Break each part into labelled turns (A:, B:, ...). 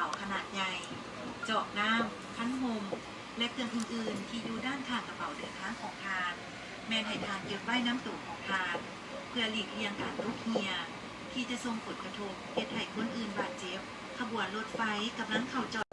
A: ป๋าขนาดใหญ่ เจาะน้ำคั้นหมและเครื่องอื่นๆ ที่อยู่ด้านข้างกระเป๋าเดินทางของทาน แมนให้ทานเก็บไว้น้ำตู่ของทาน เพื่อหลีกเลี่ยงการลุกเฮีย ที่จะส่งผลกระทบเหตุให้คนอื่นบาดเจ็บ ขบวนรถไฟกำลังเข้าจอด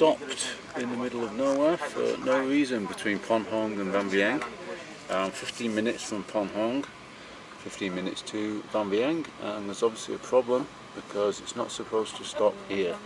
B: stopped in the middle of nowhere for no reason between Pon Hong and Van Vieng. Um, 15 minutes from Pon Hong, 15 minutes to Van Vieng, and there's obviously a problem because it's not supposed to stop here.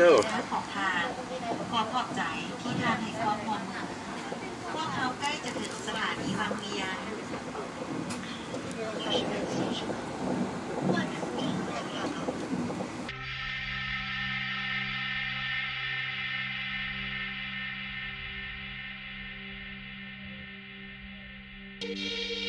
A: go แขอทานขอขอบใจที่ทานให้ครอบครัวพวกเขาใกล้จะถึงสถานีบางเวียนう
C: ん。